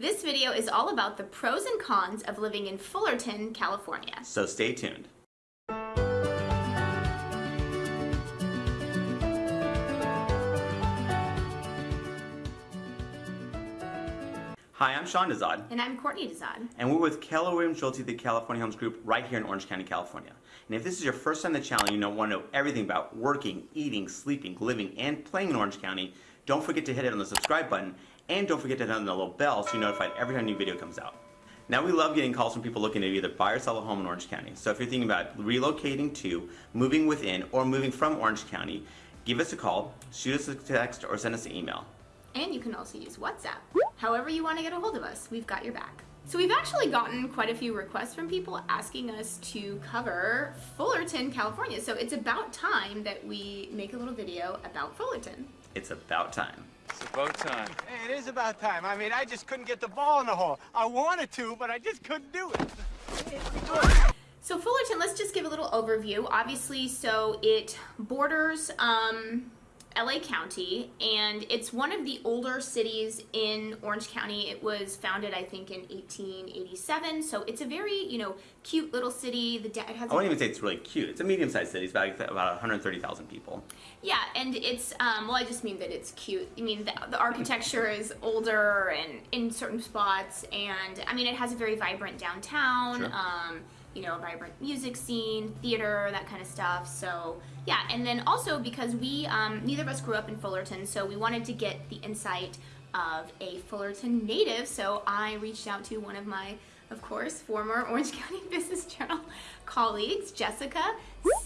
This video is all about the pros and cons of living in Fullerton, California. So stay tuned. Hi, I'm Sean Dezad. And I'm Courtney Dezad. And we're with Keller Williams Realty, the California Homes Group, right here in Orange County, California. And if this is your first time on the channel, you know, want to know everything about working, eating, sleeping, living, and playing in Orange County, don't forget to hit it on the subscribe button, and don't forget to hit on the little bell so you're notified every time a new video comes out. Now we love getting calls from people looking to either buy or sell a home in Orange County. So if you're thinking about relocating to, moving within, or moving from Orange County, give us a call, shoot us a text, or send us an email. And you can also use WhatsApp. However you want to get a hold of us, we've got your back. So we've actually gotten quite a few requests from people asking us to cover Fullerton, California. So it's about time that we make a little video about Fullerton. It's about time. It's about time. Hey, it is about time. I mean, I just couldn't get the ball in the hole. I wanted to, but I just couldn't do it. So Fullerton, let's just give a little overview. Obviously, so it borders um, LA County, and it's one of the older cities in Orange County. It was founded, I think, in 1887. So it's a very, you know, cute little city. The it has. I wouldn't even say it's really cute. It's a medium-sized city. It's about about 130,000 people. Yeah, and it's um, well, I just mean that it's cute. I mean, the, the architecture is older and in certain spots, and I mean, it has a very vibrant downtown. Sure. Um, you know, vibrant music scene, theater, that kind of stuff. So yeah, and then also because we, um, neither of us grew up in Fullerton, so we wanted to get the insight of a Fullerton native. So I reached out to one of my of course, former Orange County Business Journal colleagues, Jessica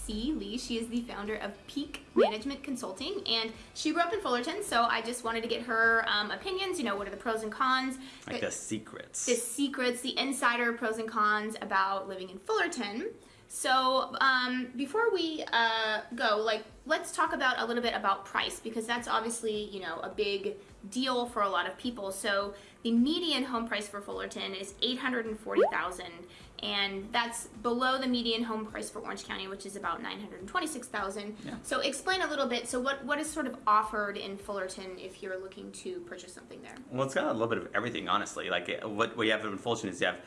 C. Lee. She is the founder of Peak Management Consulting, and she grew up in Fullerton, so I just wanted to get her um, opinions, you know, what are the pros and cons. Like the secrets. The secrets, the insider pros and cons about living in Fullerton. So um, before we uh, go, like, let's talk about a little bit about price because that's obviously, you know, a big deal for a lot of people. So the median home price for Fullerton is 840,000 and that's below the median home price for Orange County, which is about 926,000. Yeah. So explain a little bit. So what, what is sort of offered in Fullerton if you're looking to purchase something there? Well, it's got a little bit of everything, honestly. Like what, what you have in Fullerton is you have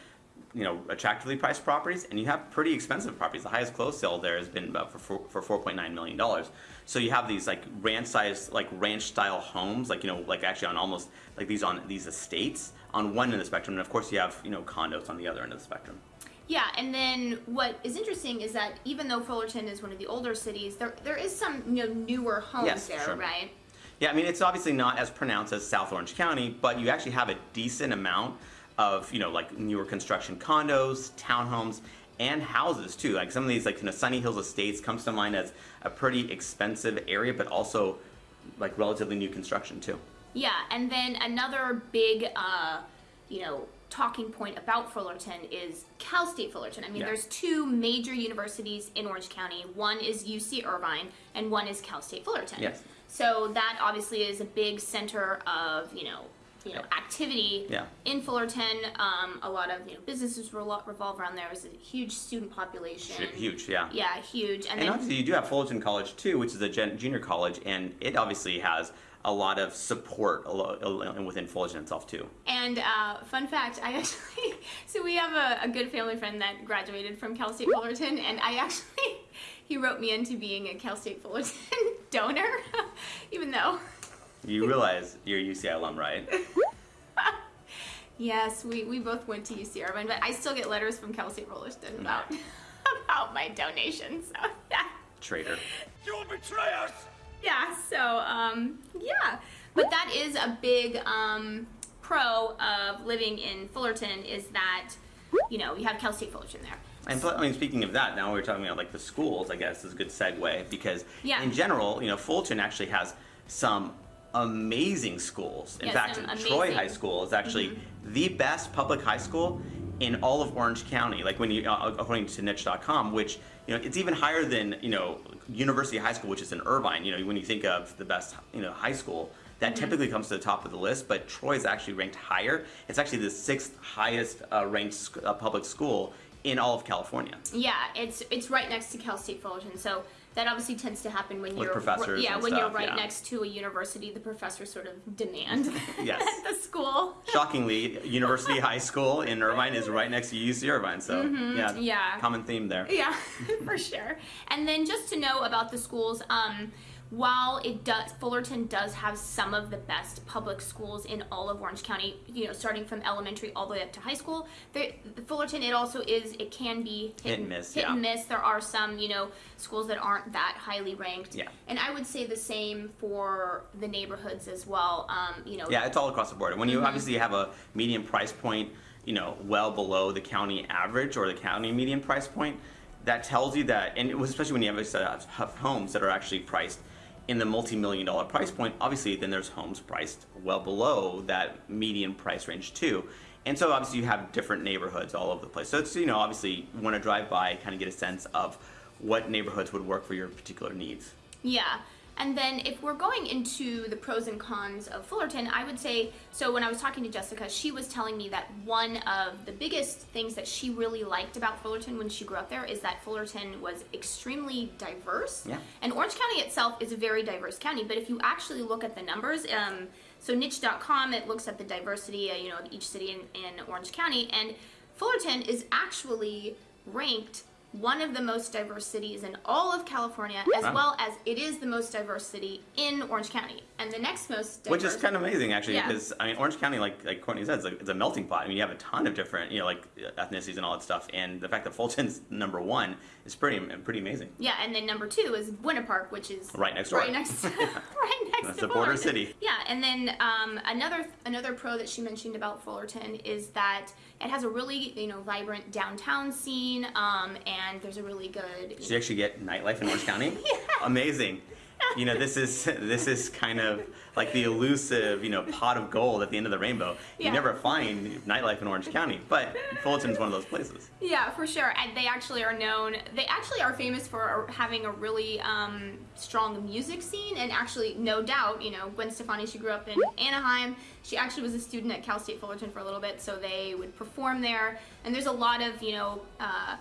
you know, attractively priced properties, and you have pretty expensive properties. The highest closed sale there has been about for for four point nine million dollars. So you have these like ranch size, like ranch style homes, like you know, like actually on almost like these on these estates on one end of the spectrum, and of course you have you know condos on the other end of the spectrum. Yeah, and then what is interesting is that even though Fullerton is one of the older cities, there there is some you know newer homes Yes, there, sure. right? Yeah, I mean it's obviously not as pronounced as South Orange County, but you actually have a decent amount of you know like newer construction condos, townhomes, and houses too. Like some of these like you know Sunny Hills Estates comes to mind as a pretty expensive area, but also like relatively new construction too. Yeah, and then another big, uh, you know, talking point about Fullerton is Cal State Fullerton. I mean, Yeah. there's two major universities in Orange County. One is UC Irvine, and one is Cal State Fullerton. Yes. So that obviously is a big center of you know. You know, Yeah. activity Yeah. in Fullerton. Um, a lot of you know businesses revol- revolve around there. There's a huge student population. Huge, yeah. Yeah, huge. And, And then obviously you do have Fullerton College too, which is a gen- junior college, and it obviously has a lot of support a within Fullerton itself too. And uh, fun fact, I actually, so we have a, a good family friend that graduated from Cal State Fullerton, and I actually, he wrote me into being a Cal State Fullerton donor, even though, You realize you're a UCI alum, right? yes, we, we both went to UC Irvine, but I still get letters from Cal State Fullerton about, about my donations. So, yeah. Traitor. You'll betray us! Yeah, so, um, yeah. But that is a big um, pro of living in Fullerton is that, you know, you have Cal State Fullerton there. And I mean, speaking of that, now we're talking about like the schools. I guess is a good segue because Yeah. in general, you know, Fullerton actually has some amazing schools. In Yes, fact, Troy. High School is actually the best public high school in all of Orange County. Like when you, uh, according to Niche.com, which you know, it's even higher than you know University High School, which is in Irvine. You know, when you think of the best you know high school. That Mm-hmm. typically comes to the top of the list, but Troy is actually ranked higher. It's actually the sixth highest uh, ranked sc- uh, public school in all of California. Yeah, it's it's right next to Cal State Fullerton. So that obviously tends to happen when With you're professors yeah when you're right yeah. next to a university. The professors sort of demand Yes. the school. Shockingly, University High School in Irvine is right next to UC Irvine, so yeah, Mm-hmm. yeah. common theme there. Yeah, for sure. And then just to know about the schools, um, while it does, Fullerton does have some of the best public schools in all of Orange County. You know, starting from elementary all the way up to high school. There, Fullerton, it also is. It can be hit, Hit and miss, Hit yeah. and miss. There are some, you know, schools that aren't that highly ranked. Yeah. And I would say the same for the neighborhoods as well. Um, you know. Yeah, it's all across the board. When you Mm-hmm. obviously have a median price point, you know, well below the county average or the county median price point, that tells you that, and it was especially when you have, uh, have homes that are actually priced in the multi-million dollar price point, obviously then there's homes priced well below that median price range too. And so obviously you have different neighborhoods all over the place. So it's, you know, obviously you want to drive by, kind of get a sense of what neighborhoods would work for your particular needs. Yeah. And then if we're going into the pros and cons of Fullerton, I would say so when I was talking to Jessica, she was telling me that one of the biggest things that she really liked about Fullerton when she grew up there is that Fullerton was extremely diverse. Yeah. And Orange County itself is a very diverse county, but if you actually look at the numbers, um, so niche.com it looks at the diversity, uh, you know, of each city in, in Orange County, and Fullerton is actually ranked one of the most diverse cities in all of California, as Wow. well as it is the most diverse city in Orange County, and the next most diverse. Which is kind of amazing, actually, Yeah. because I mean, Orange County, like like Courtney said, it's a, it's a melting pot. I mean, you have a ton of different, you know, like ethnicities and all that stuff, and the fact that Fullerton's number one is pretty pretty amazing. Yeah, and then number two is Buena Park, which is Right next door. Right next, right next That's to the border city. Yeah, and then um, another another pro that she mentioned about Fullerton is that it has a really you know vibrant downtown scene, um, and there's a really good. Did you actually get nightlife in Orange County? yeah. Amazing. You know, this is this is kind of like the elusive, you know, pot of gold at the end of the rainbow. You never find nightlife in Orange County, but Fullerton's one of those places. Yeah, for sure. And they actually are known. They actually are famous for having a really um, strong music scene. And actually, no doubt, you know, Gwen Stefani. She grew up in Anaheim. She actually was a student at Cal State Fullerton for a little bit, so they would perform there. And there's a lot of you know. Uh,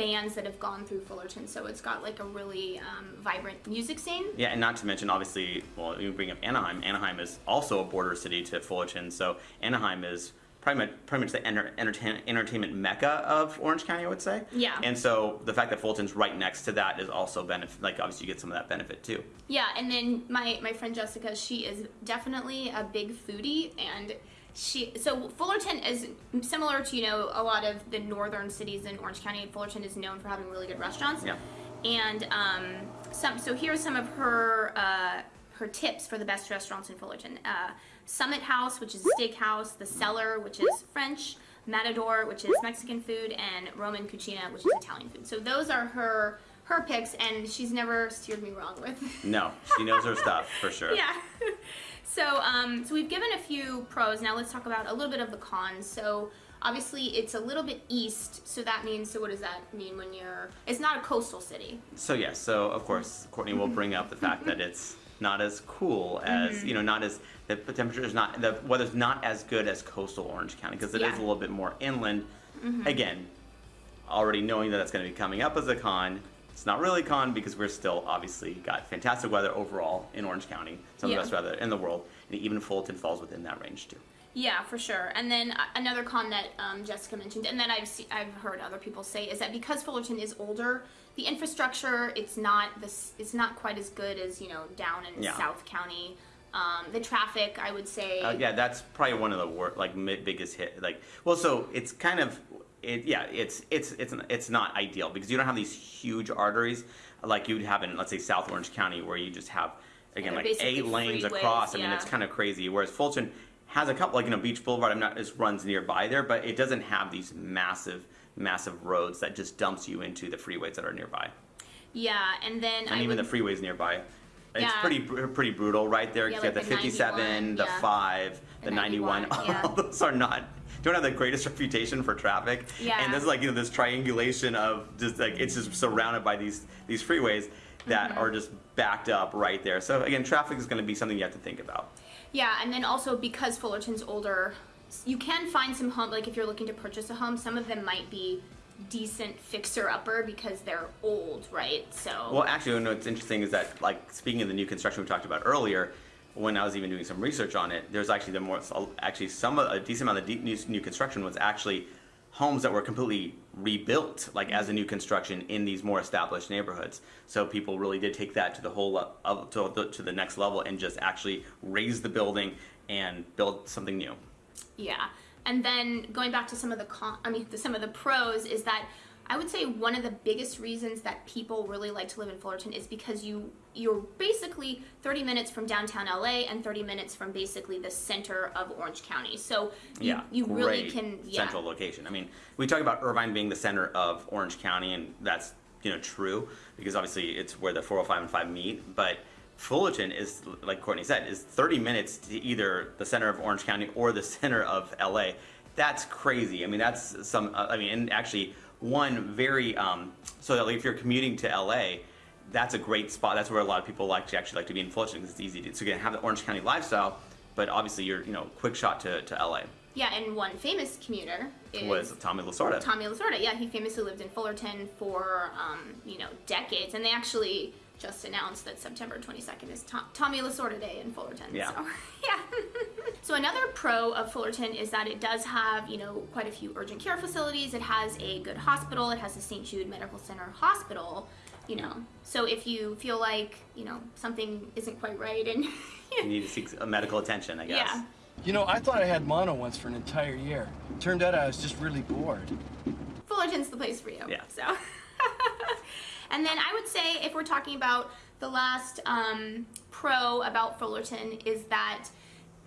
bands that have gone through Fullerton, so it's got like a really um, vibrant music scene. Yeah, and not to mention, obviously, well, you bring up Anaheim. Anaheim is also a border city to Fullerton, so Anaheim is pretty much, pretty much the enter, entertain, entertainment mecca of Orange County, I would say. Yeah. And so the fact that Fullerton's right next to that is also benefit. Like, obviously, you get some of that benefit too. Yeah, and then my my friend Jessica, she is definitely a big foodie, and she so Fullerton is similar to you know a lot of the northern cities in Orange County. Fullerton is known for having really good restaurants. Yeah. And um, some so here's some of her uh, her tips for the best restaurants in Fullerton. Uh, Summit House, which is steakhouse, The Cellar, which is French, Matador, which is Mexican food, and Roman Cucina, which is Italian food. So those are her her picks, and she's never steered me wrong with. No, she knows her stuff for sure. Yeah. So, um, so we've given a few pros. Now let's talk about a little bit of the cons. So, obviously, it's a little bit east. So that means. So what does that mean when you're? It's not a coastal city. So yes, so of course Courtney will bring up the fact that it's not as cool as Mm-hmm. you know, not as the temperature is not the weather's not as good as coastal Orange County because it is Yeah. Mm-hmm. a little bit more inland. Again, already knowing that that's going to be coming up as a con. It's not really a con because we're still obviously got fantastic weather overall in Orange County, some Yeah. of the best weather in the world, and even Fullerton falls within that range too. Yeah, for sure. And then uh, another con that um, Jessica mentioned, and that I've see, I've heard other people say, is that because Fullerton is older, the infrastructure it's not this it's not quite as good as you know down in Yeah. South County. Um, the traffic, I would say. Uh, yeah, that's probably one of the wor- like biggest hit. Like, well, so it's kind of, it, yeah, it's it's it's it's not ideal because you don't have these huge arteries like you'd have in let's say South Orange County where you just have again like eight lanes freeways, across. I mean, it's kind of crazy. Whereas Fullerton has a couple like you know Beach Boulevard. I'm not just runs nearby there, but it doesn't have these massive massive roads that just dumps you into the freeways that are nearby yeah, and then and I even would, the freeways nearby. It's Yeah. pretty pretty brutal right there. Yeah, you have the the 57, 91, the yeah. 5, the, The 91. 91, yeah. All those are not don't have the greatest reputation for traffic. Yeah. And there's like you know this triangulation of just like it's just surrounded by these these freeways that Mm-hmm. are just backed up right there. So again, traffic is going to be something you have to think about. Yeah, and then also because Fullerton's older, you can find some home like if you're looking to purchase a home, some of them might be decent fixer-upper because they're old, right? So Well, actually, what's interesting is that, like, speaking of the new construction we talked about earlier, when I was even doing some research on it, there's actually the more, actually some, a decent amount of new, new construction was actually homes that were completely rebuilt, like as a new construction in these more established neighborhoods. So people really did take that to the whole, le- up to the, to the next level and just actually raise the building and build something new. Yeah, and then going back to some of the con, I mean, the, some of the pros is that I would say one of the biggest reasons that people really like to live in Fullerton is because you you're basically 30 minutes from downtown LA and 30 minutes from basically the center of Orange County. So you, yeah, you really can yeah. central location. I mean, we talk about Irvine being the center of Orange County, and that's you know true because obviously it's where the 405 and 5 meet. But Fullerton is, like Courtney said, is 30 minutes to either the center of Orange County or the center of LA. That's crazy. I mean, that's some. Uh, I mean, and actually, one very um, so that like, if you're commuting to LA. That's a great spot. That's where a lot of people like to actually like to be in Fullerton because it's easy to. So you can have the Orange County lifestyle, but obviously you're you know quick shot to, to LA. Yeah, and one famous commuter is Was Tommy Lasorda. Tommy Lasorda. Yeah, he famously lived in Fullerton for um, you know decades, and they actually just announced that September 22nd is Tom- Tommy Lasorda Day in Fullerton. Yeah. So, yeah. so another pro of Fullerton is that it does have you know quite a few urgent care facilities. It has a good hospital. It has the St. Jude Medical Center Hospital. You know, so if you feel like you know something isn't quite right, and you need to seek uh, medical attention, I guess. yeah. You know, I thought I had mono once for an entire year. Turned out I was just really bored. Fullerton's the place for you. Yeah. So, and then I would say if we're talking about the last um, pro about Fullerton is that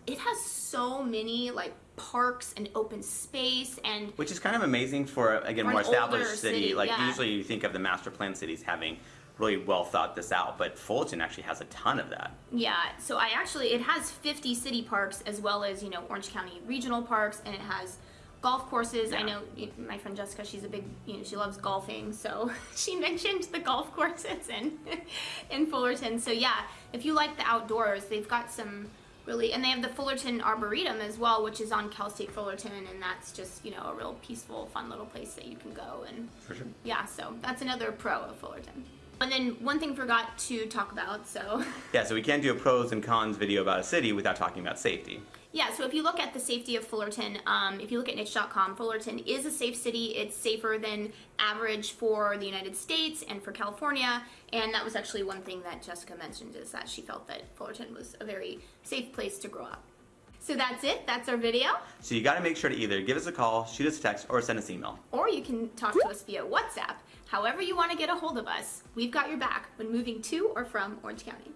it has so many like parks and open space and Which is kind of amazing for again For more established city. city, Like yeah. usually you think of the master plan cities having really well thought this out, but Fullerton actually has a ton of that. yeah. So I actually it has 50 city parks as well as you know Orange County regional parks and it has golf courses. I know my friend Jessica, she's a big, you know, she loves golfing, so she mentioned the golf courses in in Fullerton. So yeah, if you like the outdoors, they've got some really, and they have the Fullerton Arboretum as well, which is on Cal State Fullerton, and that's just you know a real peaceful, fun little place that you can go and For sure. yeah. So that's another pro of Fullerton. And then one thing forgot to talk about, so Yeah, so we can't do a pros and cons video about a city without talking about safety. Yeah, so if you look at the safety of Fullerton, um, if you look at niche.com, Fullerton is a safe city. It's safer than average for the United States and for California. And that was actually one thing that Jessica mentioned is that she felt that Fullerton was a very safe place to grow up. So that's it. That's our video. So you got to make sure to either give us a call, shoot us a text, or send us an email. Or you can talk to us via WhatsApp. However you want to get a hold of us, we've got your back when moving to or from Orange County.